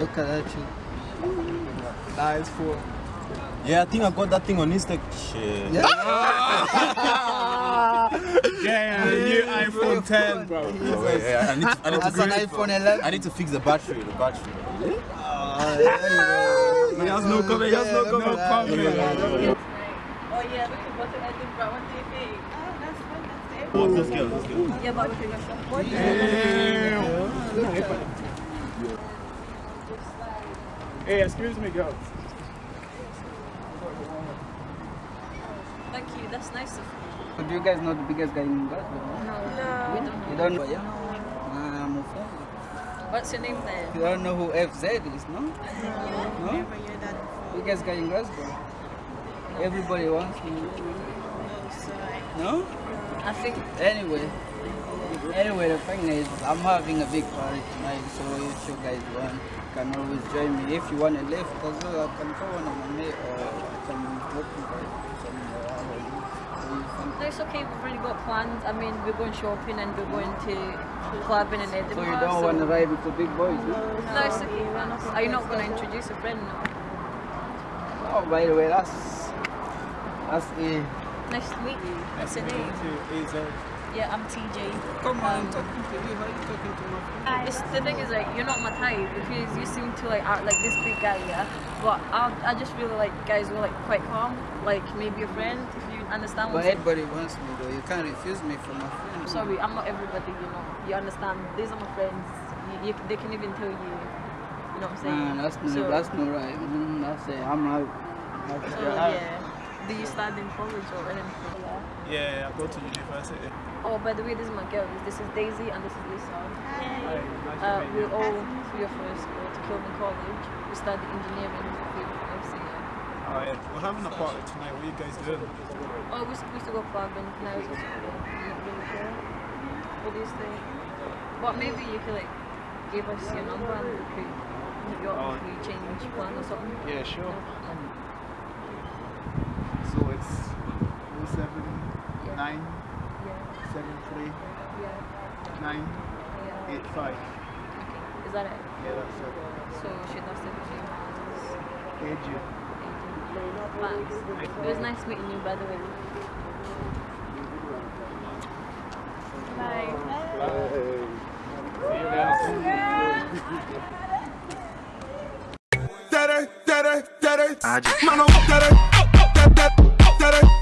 look at that shit. Nah, it's four. Yeah, I think I got that thing on Insta. Shit. Yeah. Yeah, the new iPhone 10, bro. Oh, wait, yeah, I need to, I need to That's an fix- iPhone 11. I need to fix the battery. The battery. Oh, there you go. He has no comment, he has no Yeah, comment. yeah, comment. yeah. Oh yeah, we could go to Edinburgh. What do you think? Oh, that's fun. That's it. Oh, let's go, let's go. Yeah, but we can go shop. What do you Hey, excuse me, girl. Thank you. That's nice of you. Do you guys know the biggest guy in Glasgow? No, no. we don't You don't know? Yeah. Nah, I'm a fan. What's your name then? You don't know who FZ is, no? No? Biggest guy in Glasgow. Everybody wants him. No? I think Anyway. Anyway, the thing is, I'm having a big party tonight, so if you guys want, you can always join me. If you want to lift as well, I can go on my mate or I can help you guys somewhere. it's okay. We've already got plans. I mean, we're going shopping and we're going to clubbing in Edinburgh. So you don't want to ride with the big boys? No? No, it's okay. thanks. Are you not going to introduce a friend? No. Oh, by the way, that's that's a. Nice to meet you. What's your name? Yeah, I'm TJ. Come on, Um, I'm talking to you. How are you talking to my friend? It's, the thing is like you're not my type because you seem to like act like this big guy, yeah. But I, I just really like guys who are like quite calm, like maybe a friend if you understand. But What I'm saying. everybody wants me though. You can't refuse me for my friend. I'm sorry, I'm not everybody. You know, you understand. These are my friends. You, you, they can even tell you. You know what I'm saying? Nah, that's no, so, that's not right. Mm, that's it. I'm out. That's So it. yeah. Do you study in college or anything? Yeah. Yeah, I go to university. Oh, by the way, this is my girl. This is Daisy and this is Lisa. Hi, nice Uh, we you. all three of us go to Kilburn College. We study engineering with FCA. Oh, yeah. We're having a party tonight. What are you guys doing? Oh, we're supposed to go clubbing. Now it's just I'm not really sure. What do you think? But maybe you could like give us your number and we could meet you up Oh. we change plan or something. Yeah, sure. No? So it's 07 Yeah. 9 Yeah. 73 Yeah. 9 Yeah. 85. Okay. Is that it? Yeah, that's it. So should I say the AG. Thanks. It was nice meeting you by the way. Bye. Bye. See you guys. Daddy, daddy, daddy. Man, I'm daddy, daddy, daddy.